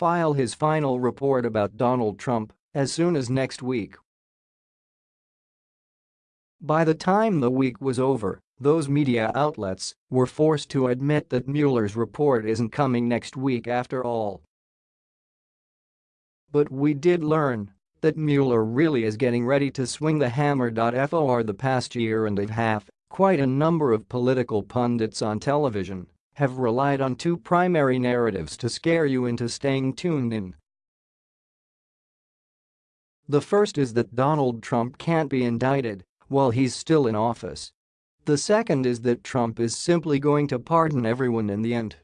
file his final report about Donald Trump as soon as next week. By the time the week was over, those media outlets were forced to admit that Mueller's report isn't coming next week after all. But we did learn that Mueller really is getting ready to swing the hammer. For the past year and a half, quite a number of political pundits on television have relied on two primary narratives to scare you into staying tuned in. The first is that Donald Trump can't be indicted while he's still in office. The second is that Trump is simply going to pardon everyone in the end.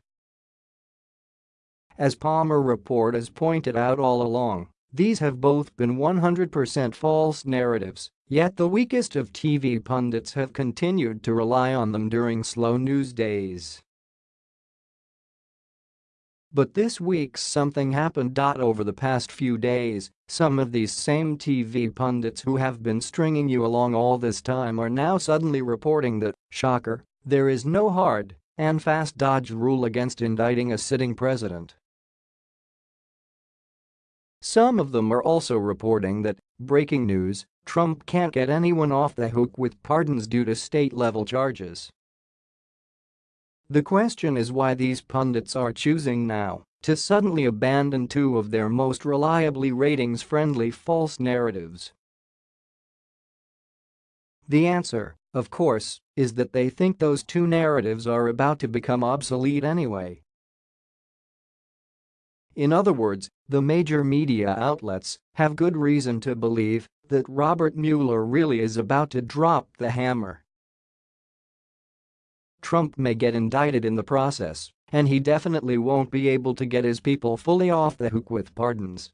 As Palmer Report has pointed out all along, these have both been 100% false narratives, yet the weakest of TV pundits have continued to rely on them during slow news days. But this week something happened. Over the past few days, some of these same TV pundits who have been stringing you along all this time are now suddenly reporting that, shocker, there is no hard and fast DOJ rule against indicting a sitting president. Some of them are also reporting that, breaking news, Trump can't get anyone off the hook with pardons due to state-level charges. The question is why these pundits are choosing now to suddenly abandon two of their most reliably ratings-friendly false narratives. The answer, of course, is that they think those two narratives are about to become obsolete anyway. In other words, the major media outlets have good reason to believe that Robert Mueller really is about to drop the hammer. Trump may get indicted in the process, and he definitely won't be able to get his people fully off the hook with pardons.